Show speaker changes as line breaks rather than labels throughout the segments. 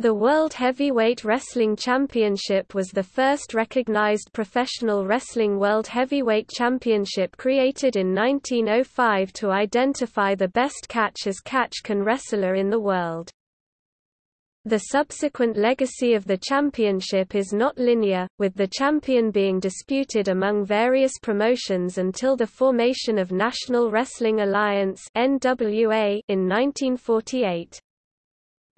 The World Heavyweight Wrestling Championship was the first recognized professional wrestling World Heavyweight Championship created in 1905 to identify the best catch as catch can wrestler in the world. The subsequent legacy of the championship is not linear, with the champion being disputed among various promotions until the formation of National Wrestling Alliance in 1948.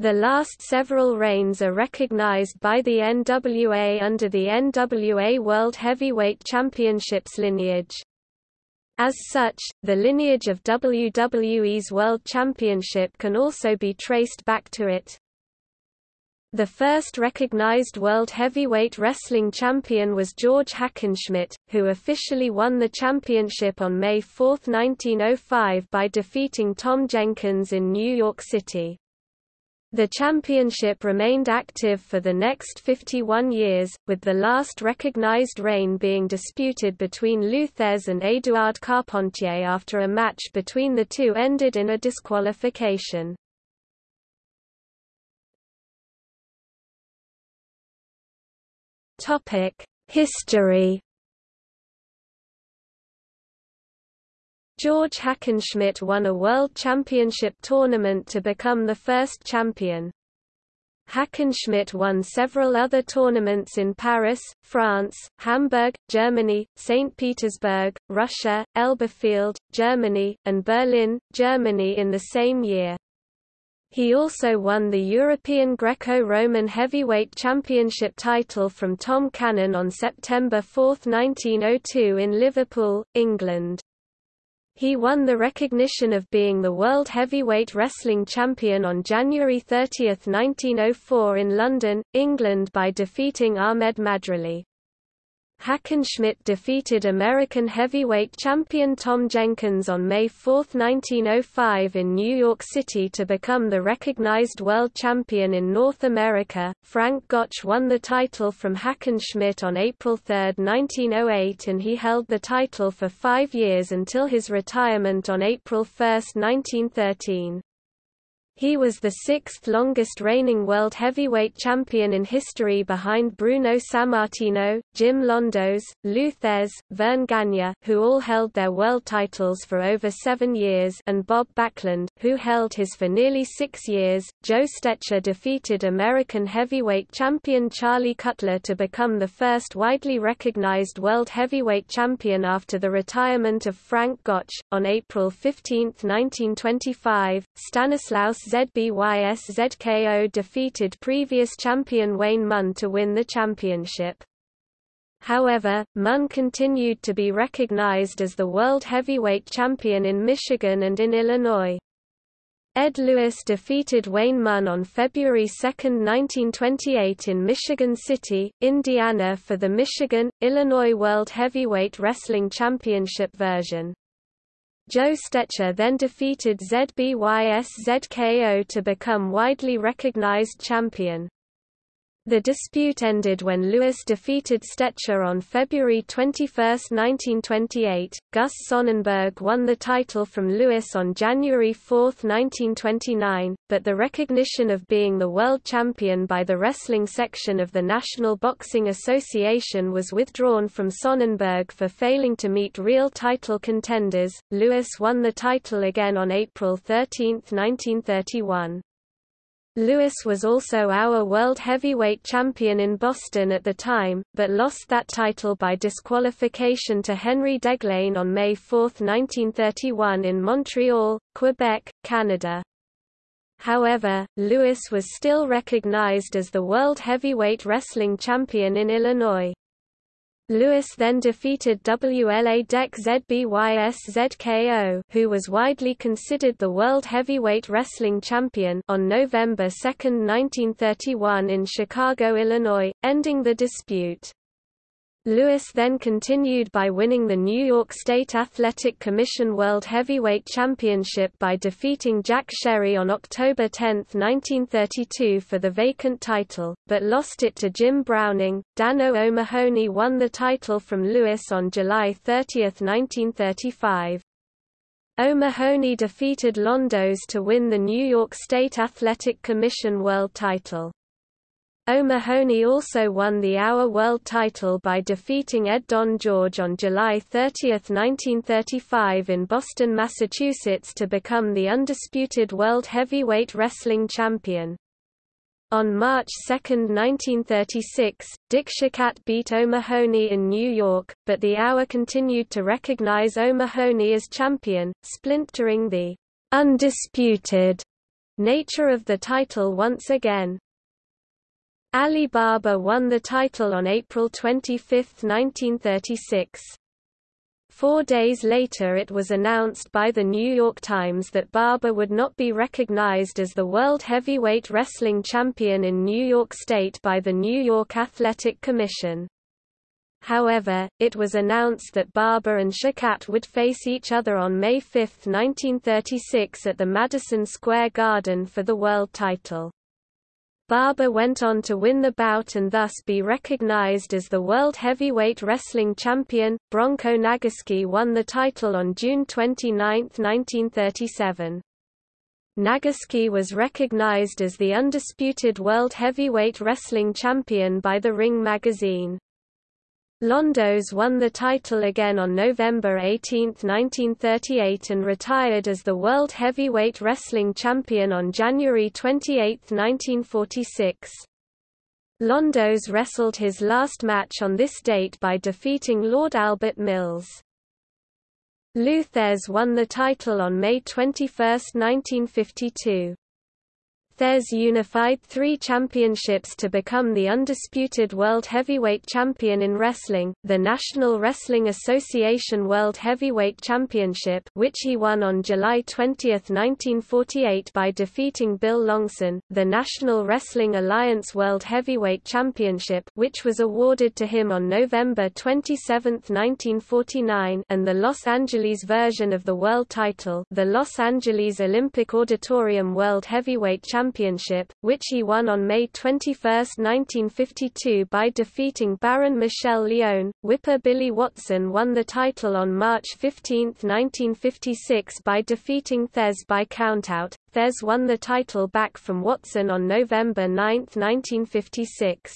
The last several reigns are recognized by the NWA under the NWA World Heavyweight Championships lineage. As such, the lineage of WWE's World Championship can also be traced back to it. The first recognized World Heavyweight Wrestling Champion was George Hackenschmidt, who officially won the championship on May 4, 1905 by defeating Tom Jenkins in New York City. The championship remained active for the next 51 years, with the last recognized reign being disputed between Lou Thesz and Édouard Carpentier after a match between the two ended in a disqualification. History George Hackenschmidt won a World Championship tournament to become the first champion. Hackenschmidt won several other tournaments in Paris, France, Hamburg, Germany, St. Petersburg, Russia, Elberfeld, Germany, and Berlin, Germany in the same year. He also won the European Greco-Roman Heavyweight Championship title from Tom Cannon on September 4, 1902 in Liverpool, England. He won the recognition of being the World Heavyweight Wrestling Champion on January 30, 1904 in London, England by defeating Ahmed Madrali. Hackenschmidt defeated American heavyweight champion Tom Jenkins on May 4, 1905 in New York City to become the recognized world champion in North America. Frank Gotch won the title from Hackenschmidt on April 3, 1908 and he held the title for five years until his retirement on April 1, 1913. He was the sixth longest reigning world heavyweight champion in history behind Bruno Sammartino, Jim Londos, Lou Thesz, Verne Gagne, who all held their world titles for over seven years and Bob Backlund, who held his for nearly six years. Joe Stecher defeated American heavyweight champion Charlie Cutler to become the first widely recognized world heavyweight champion after the retirement of Frank Gotch. On April 15, 1925, Stanislaus Zbyszko defeated previous champion Wayne Munn to win the championship. However, Munn continued to be recognized as the world heavyweight champion in Michigan and in Illinois. Ed Lewis defeated Wayne Munn on February 2, 1928 in Michigan City, Indiana for the Michigan, Illinois World Heavyweight Wrestling Championship version. Joe Stecher then defeated ZBYS ZKO to become widely recognized champion. The dispute ended when Lewis defeated Stecher on February 21, 1928. Gus Sonnenberg won the title from Lewis on January 4, 1929, but the recognition of being the world champion by the wrestling section of the National Boxing Association was withdrawn from Sonnenberg for failing to meet real title contenders. Lewis won the title again on April 13, 1931. Lewis was also our world heavyweight champion in Boston at the time, but lost that title by disqualification to Henry Deglane on May 4, 1931 in Montreal, Quebec, Canada. However, Lewis was still recognized as the world heavyweight wrestling champion in Illinois. Lewis then defeated WLA Dec ZBYS ZKO who was widely considered the World Heavyweight Wrestling Champion on November 2, 1931 in Chicago, Illinois, ending the dispute. Lewis then continued by winning the New York State Athletic Commission World Heavyweight Championship by defeating Jack Sherry on October 10, 1932 for the vacant title, but lost it to Jim Browning. Dano O'Mahony won the title from Lewis on July 30, 1935. O'Mahony defeated Londos to win the New York State Athletic Commission World title. O'Mahony also won the AWA World title by defeating Ed Don George on July 30, 1935 in Boston, Massachusetts to become the undisputed World Heavyweight Wrestling Champion. On March 2, 1936, Dick Shikat beat O'Mahony in New York, but the AWA continued to recognize O'Mahony as champion, splintering the undisputed nature of the title once again. Ali Baba won the title on April 25, 1936. Four days later it was announced by the New York Times that Baba would not be recognized as the World Heavyweight Wrestling Champion in New York State by the New York Athletic Commission. However, it was announced that Baba and Shikat would face each other on May 5, 1936 at the Madison Square Garden for the world title. Baba went on to win the bout and thus be recognized as the World Heavyweight Wrestling Champion. Bronco Nagurski won the title on June 29, 1937. Nagurski was recognized as the undisputed World Heavyweight Wrestling Champion by the Ring magazine. Londos won the title again on November 18, 1938 and retired as the World Heavyweight Wrestling Champion on January 28, 1946. Londos wrestled his last match on this date by defeating Lord Albert Mills. Lou Thesz won the title on May 21, 1952. Thesz unified three championships to become the undisputed world heavyweight champion in wrestling, the National Wrestling Association World Heavyweight Championship which he won on July 20, 1948 by defeating Bill Longson, the National Wrestling Alliance World Heavyweight Championship which was awarded to him on November 27, 1949 and the Los Angeles version of the world title the Los Angeles Olympic Auditorium World Heavyweight Championship Championship, which he won on May 21, 1952 by defeating Baron Michel Leone. Whipper Billy Watson won the title on March 15, 1956 by defeating Thesz by countout. Thesz won the title back from Watson on November 9, 1956.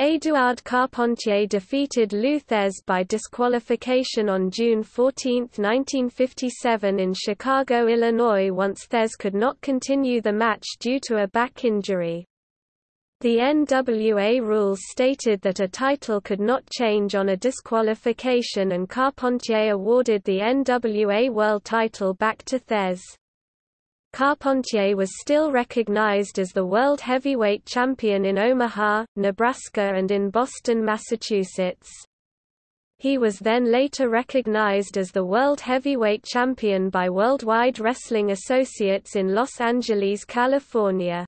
Édouard Carpentier defeated Lou Thesz by disqualification on June 14, 1957 in Chicago, Illinois once Thesz could not continue the match due to a back injury. The NWA rules stated that a title could not change on a disqualification and Carpentier awarded the NWA World title back to Thesz. Carpentier was still recognized as the world heavyweight champion in Omaha, Nebraska and in Boston, Massachusetts. He was then later recognized as the world heavyweight champion by Worldwide Wrestling Associates in Los Angeles, California.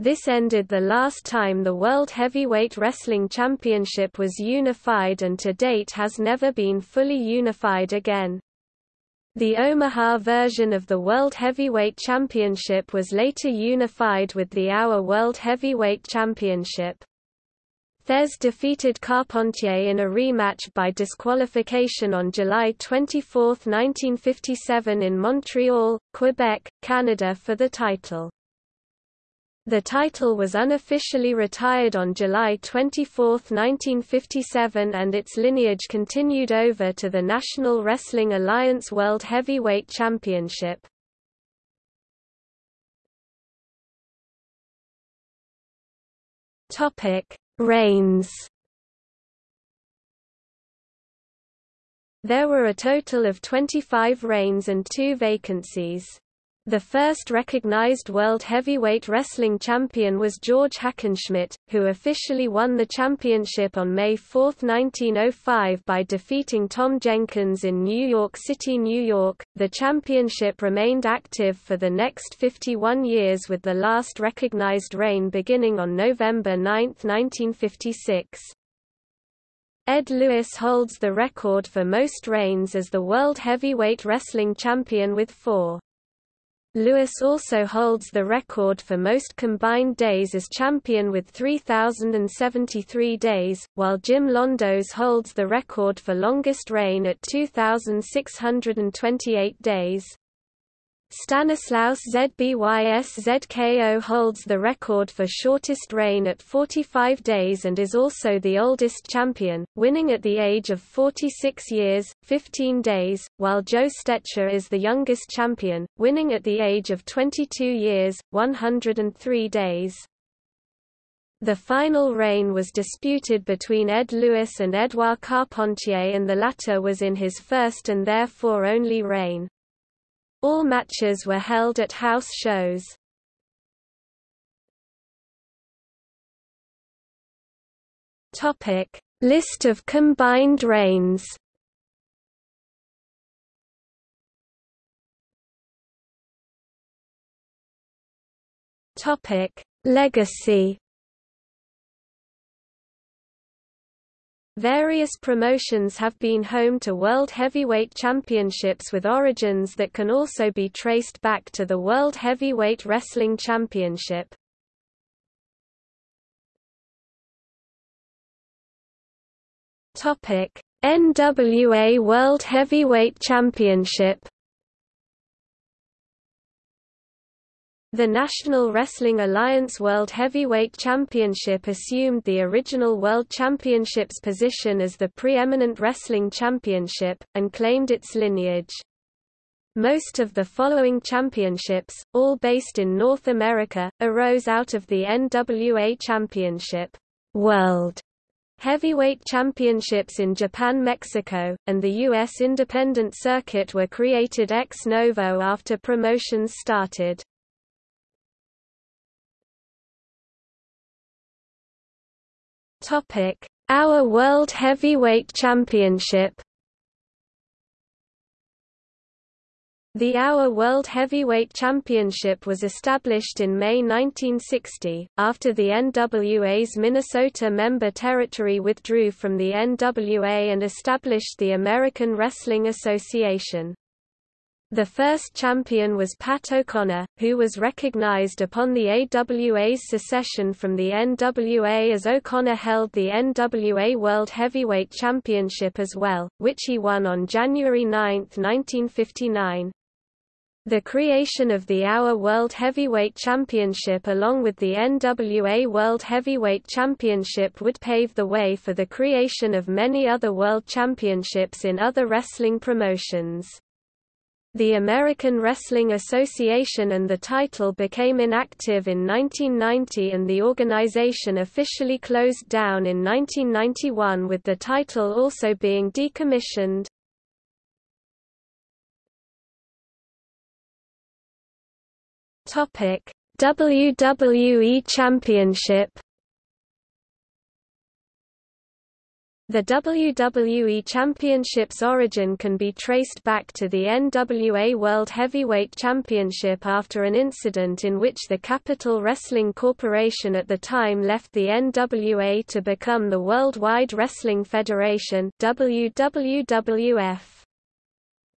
This ended the last time the World Heavyweight Wrestling Championship was unified and to date has never been fully unified again. The Omaha version of the World Heavyweight Championship was later unified with the AWA World Heavyweight Championship. Thesz defeated Carpentier in a rematch by disqualification on July 24, 1957 in Montreal, Quebec, Canada for the title. The title was unofficially retired on July 24, 1957 and its lineage continued over to the National Wrestling Alliance World Heavyweight Championship. Reigns There were a total of 25 reigns and two vacancies. The first recognized World Heavyweight Wrestling Champion was George Hackenschmidt, who officially won the championship on May 4, 1905 by defeating Tom Jenkins in New York City, New York. The championship remained active for the next 51 years with the last recognized reign beginning on November 9, 1956. Ed Lewis holds the record for most reigns as the World Heavyweight Wrestling Champion with four. Lewis also holds the record for most combined days as champion with 3,073 days, while Jim Londos holds the record for longest reign at 2,628 days. Stanislaus Zbyszko holds the record for shortest reign at 45 days and is also the oldest champion, winning at the age of 46 years, 15 days, while Joe Stecher is the youngest champion, winning at the age of 22 years, 103 days. The final reign was disputed between Ed Lewis and Edouard Carpentier and the latter was in his first and therefore only reign. All matches were held at house shows. Topic: List of combined reigns. Topic: Legacy. Various promotions have been home to World Heavyweight Championships with origins that can also be traced back to the World Heavyweight Wrestling Championship. NWA World Heavyweight Championship The National Wrestling Alliance World Heavyweight Championship assumed the original World Championship's position as the preeminent wrestling championship, and claimed its lineage. Most of the following championships, all based in North America, arose out of the NWA Championship World Heavyweight Championships in Japan Mexico, and the U.S. Independent Circuit were created ex novo after promotions started. Topic: AWA World Heavyweight Championship. The AWA World Heavyweight Championship was established in May 1960, after the NWA's Minnesota member territory withdrew from the NWA and established the American Wrestling Association. The first champion was Pat O'Connor, who was recognized upon the AWA's secession from the NWA as O'Connor held the NWA World Heavyweight Championship as well, which he won on January 9, 1959. The creation of the AWA World Heavyweight Championship along with the NWA World Heavyweight Championship would pave the way for the creation of many other world championships in other wrestling promotions. The American Wrestling Association and the title became inactive in 1990 and the organization officially closed down in 1991 with the title also being decommissioned. WWE Championship The WWE Championship's origin can be traced back to the NWA World Heavyweight Championship after an incident in which the Capital Wrestling Corporation at the time left the NWA to become the Worldwide Wrestling Federation WWWF.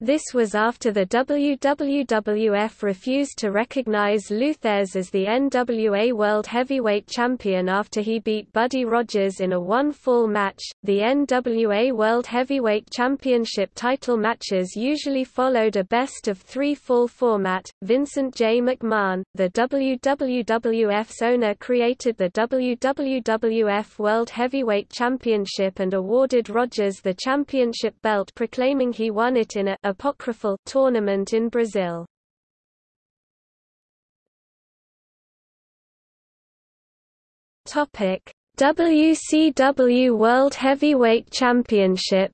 This was after the WWWF refused to recognize Lou Thesz as the NWA World Heavyweight Champion after he beat Buddy Rogers in a one-fall match. The NWA World Heavyweight Championship title matches usually followed a best of three fall format. Vincent J. McMahon, the WWWF's owner, created the WWWF World Heavyweight Championship and awarded Rogers the championship belt, proclaiming he won it in a apocryphal tournament in Brazil. Topic: WCW World Heavyweight Championship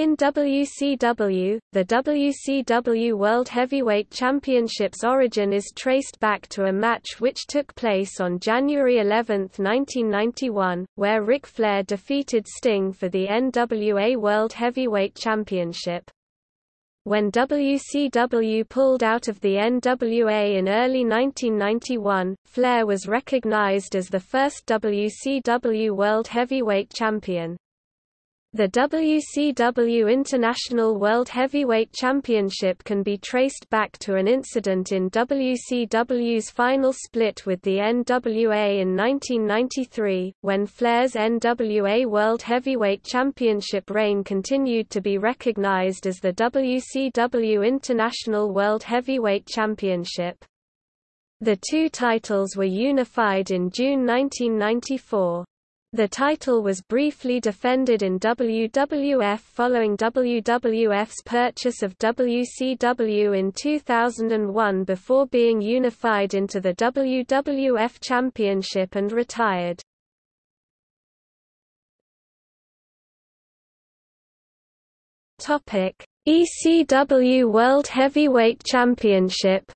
In WCW, the WCW World Heavyweight Championship's origin is traced back to a match which took place on January 11, 1991, where Ric Flair defeated Sting for the NWA World Heavyweight Championship. When WCW pulled out of the NWA in early 1991, Flair was recognized as the first WCW World Heavyweight Champion. The WCW International World Heavyweight Championship can be traced back to an incident in WCW's final split with the NWA in 1993, when Flair's NWA World Heavyweight Championship reign continued to be recognized as the WCW International World Heavyweight Championship. The two titles were unified in June 1994. The title was briefly defended in WWF following WWF's purchase of WCW in 2001 before being unified into the WWF Championship and retired. ECW World Heavyweight Championship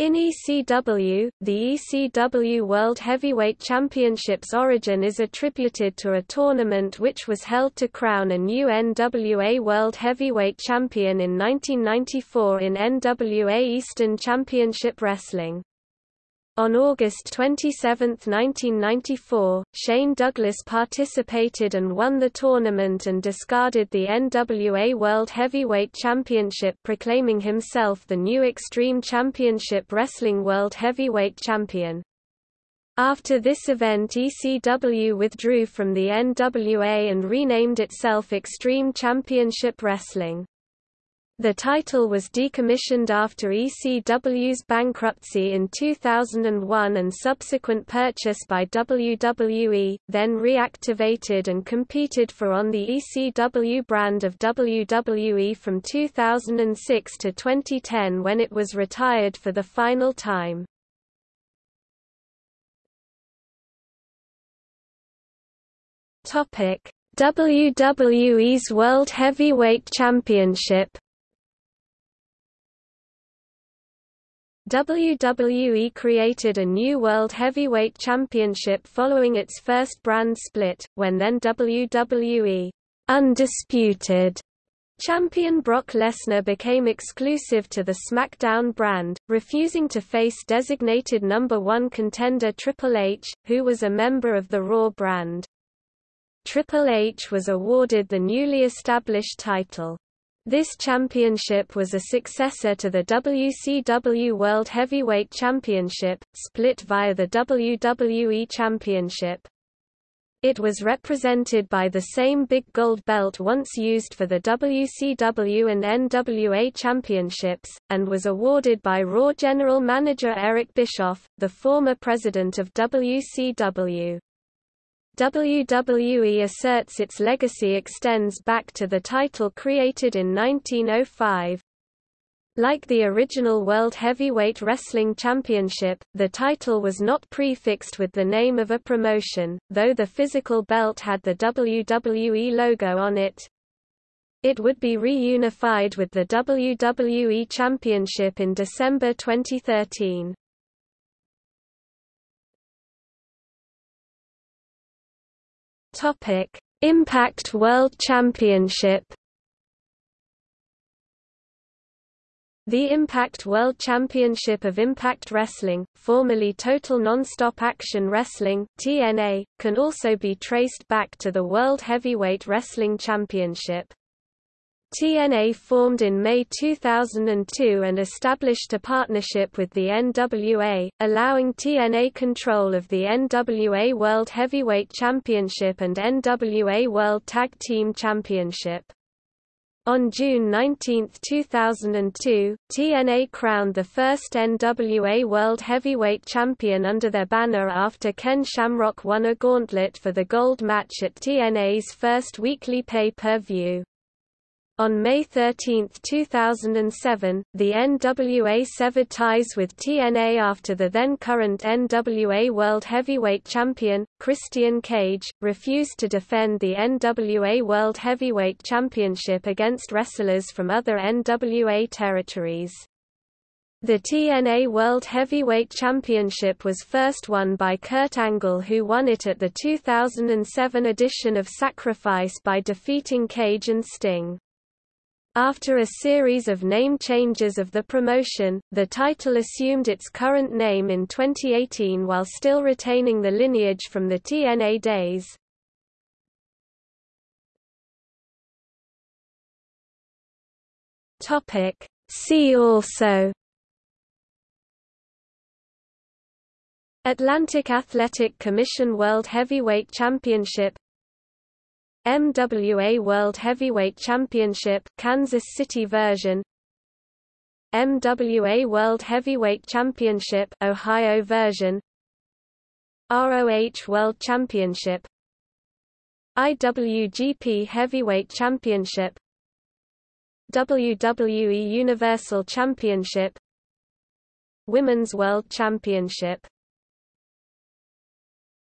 In ECW, the ECW World Heavyweight Championship's origin is attributed to a tournament which was held to crown a new NWA World Heavyweight Champion in 1994 in NWA Eastern Championship Wrestling. On August 27, 1994, Shane Douglas participated and won the tournament and discarded the NWA World Heavyweight Championship proclaiming himself the new Extreme Championship Wrestling World Heavyweight Champion. After this event ECW withdrew from the NWA and renamed itself Extreme Championship Wrestling. The title was decommissioned after ECW's bankruptcy in 2001 and subsequent purchase by WWE, then reactivated and competed for on the ECW brand of WWE from 2006 to 2010 when it was retired for the final time. WWE's World Heavyweight Championship WWE created a new World Heavyweight Championship following its first brand split, when then WWE Undisputed Champion Brock Lesnar became exclusive to the SmackDown brand, refusing to face designated number one contender Triple H, who was a member of the Raw brand. Triple H was awarded the newly established title. This championship was a successor to the WCW World Heavyweight Championship, split via the WWE Championship. It was represented by the same big gold belt once used for the WCW and NWA championships, and was awarded by Raw General Manager Eric Bischoff, the former president of WCW. WWE asserts its legacy extends back to the title created in 1905. Like the original World Heavyweight Wrestling Championship, the title was not prefixed with the name of a promotion, though the physical belt had the WWE logo on it. It would be reunified with the WWE Championship in December 2013. Topic: Impact World Championship. The Impact World Championship of Impact Wrestling, formerly Total Nonstop Action Wrestling (TNA), can also be traced back to the World Heavyweight Wrestling Championship. TNA formed in May 2002 and established a partnership with the NWA, allowing TNA control of the NWA World Heavyweight Championship and NWA World Tag Team Championship. On June 19, 2002, TNA crowned the first NWA World Heavyweight Champion under their banner after Ken Shamrock won a gauntlet for the gold match at TNA's first weekly pay-per-view. On May 13, 2007, the NWA severed ties with TNA after the then-current NWA World Heavyweight Champion, Christian Cage, refused to defend the NWA World Heavyweight Championship against wrestlers from other NWA territories. The TNA World Heavyweight Championship was first won by Kurt Angle who won it at the 2007 edition of Sacrifice by defeating Cage and Sting. After a series of name changes of the promotion, the title assumed its current name in 2018 while still retaining the lineage from the TNA days. See also Atlantic Athletic Commission World Heavyweight Championship MWA World Heavyweight Championship Kansas City version. MWA World Heavyweight Championship Ohio version. ROH World Championship. IWGP Heavyweight Championship. WWE Universal Championship. Women's World Championship